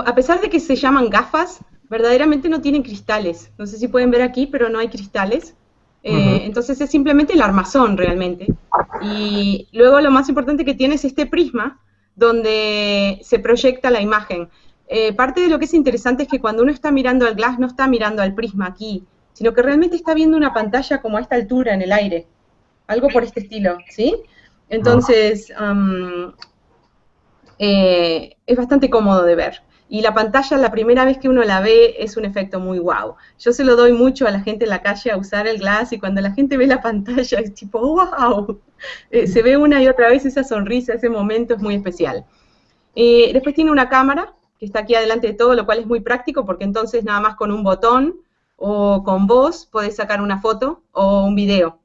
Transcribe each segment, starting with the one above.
a pesar de que se llaman gafas, verdaderamente no tienen cristales. No sé si pueden ver aquí, pero no hay cristales. Eh, entonces es simplemente el armazón realmente. Y luego lo más importante que tiene es este prisma donde se proyecta la imagen. Eh, parte de lo que es interesante es que cuando uno está mirando al glass no está mirando al prisma aquí, sino que realmente está viendo una pantalla como a esta altura en el aire. Algo por este estilo, ¿sí? Entonces, eh, es bastante cómodo de ver. Y la pantalla, la primera vez que uno la ve, es un efecto muy wow. Yo se lo doy mucho a la gente en la calle a usar el glass y cuando la gente ve la pantalla es tipo, wow. Eh, se ve una y otra vez esa sonrisa, ese momento es muy especial. Eh, después tiene una cámara que está aquí adelante de todo, lo cual es muy práctico porque entonces nada más con un botón o con voz podés sacar una foto o un video.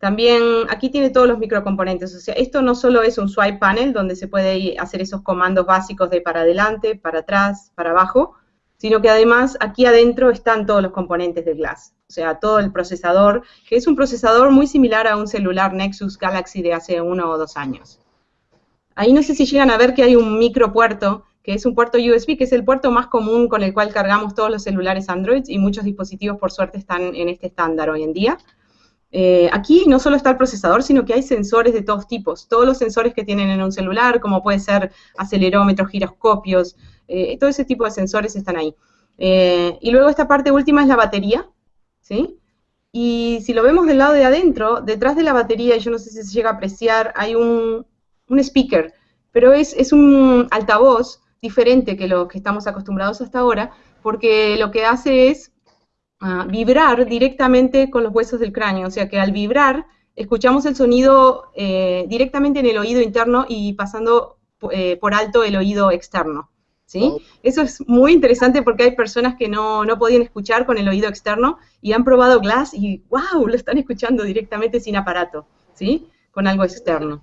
También aquí tiene todos los microcomponentes, o sea, esto no solo es un swipe panel donde se puede hacer esos comandos básicos de para adelante, para atrás, para abajo, sino que además aquí adentro están todos los componentes del Glass, o sea, todo el procesador, que es un procesador muy similar a un celular Nexus Galaxy de hace uno o dos años. Ahí no sé si llegan a ver que hay un micropuerto, que es un puerto USB, que es el puerto más común con el cual cargamos todos los celulares Android y muchos dispositivos por suerte están en este estándar hoy en día. Eh, aquí no solo está el procesador, sino que hay sensores de todos tipos. Todos los sensores que tienen en un celular, como puede ser acelerómetros, giroscopios, eh, todo ese tipo de sensores están ahí. Eh, y luego esta parte última es la batería, ¿sí? Y si lo vemos del lado de adentro, detrás de la batería, yo no sé si se llega a apreciar, hay un, speaker, pero es, es un altavoz diferente que los que estamos acostumbrados hasta ahora, porque lo que hace es vibrar directamente con los huesos del cráneo, o sea que al vibrar escuchamos el sonido eh, directamente en el oído interno y pasando eh, por alto el oído externo. ¿sí? Eso es muy interesante porque hay personas que no, no, podían escuchar con el oído externo y han probado Glass y ¡wow! Lo están escuchando directamente sin aparato, ¿sí? Con algo externo.